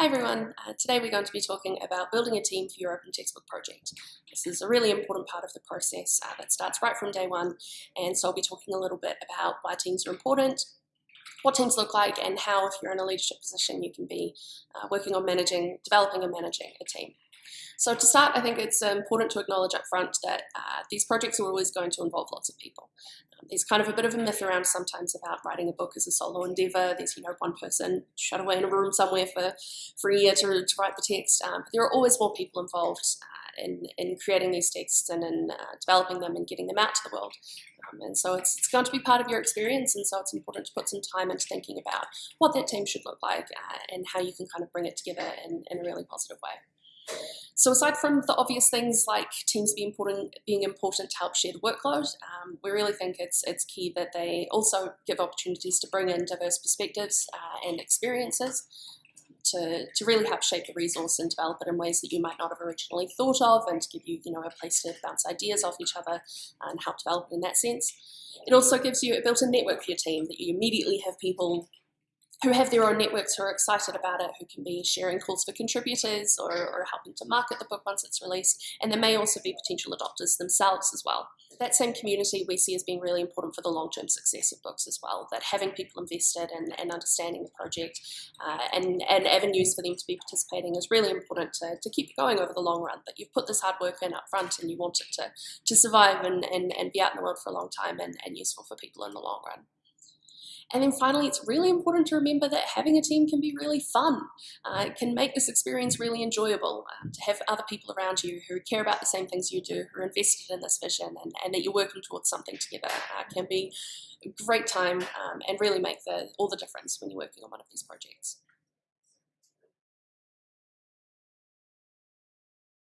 Hi everyone, uh, today we're going to be talking about building a team for your open textbook project. This is a really important part of the process uh, that starts right from day one and so I'll be talking a little bit about why teams are important, what teams look like and how if you're in a leadership position you can be uh, working on managing, developing and managing a team. So to start, I think it's important to acknowledge up front that uh, these projects are always going to involve lots of people. There's kind of a bit of a myth around sometimes about writing a book as a solo endeavor. There's, you know, one person shut away in a room somewhere for, for a year to, to write the text. Um, but there are always more people involved uh, in, in creating these texts and in uh, developing them and getting them out to the world. Um, and so it's, it's, going to be part of your experience, and so it's important to put some time into thinking about what that team should look like uh, and how you can kind of bring it together in, in a really positive way. So aside from the obvious things like teams being important, being important to help share the workload, um, we really think it's, it's key that they also give opportunities to bring in diverse perspectives uh, and experiences to, to really help shape the resource and develop it in ways that you might not have originally thought of and to give you, you know, a place to bounce ideas off each other and help develop it in that sense. It also gives you a built-in network for your team that you immediately have people who have their own networks who are excited about it, who can be sharing calls for contributors or, or, helping to market the book once it's released. And there may also be potential adopters themselves as well. That same community we see as being really important for the long-term success of books as well, that having people invested and, and understanding the project uh, and, and avenues for them to be participating is really important to, to keep going over the long run, that you've put this hard work in up front and you want it to, to survive and, and, and be out in the world for a long time and, and useful for people in the long run. And then finally, it's really important to remember that having a team can be really fun. Uh, it can make this experience really enjoyable um, to have other people around you who care about the same things you do, who are invested in this vision, and, and that you're working towards something together uh, can be a great time um, and really make the, all the difference when you're working on one of these projects.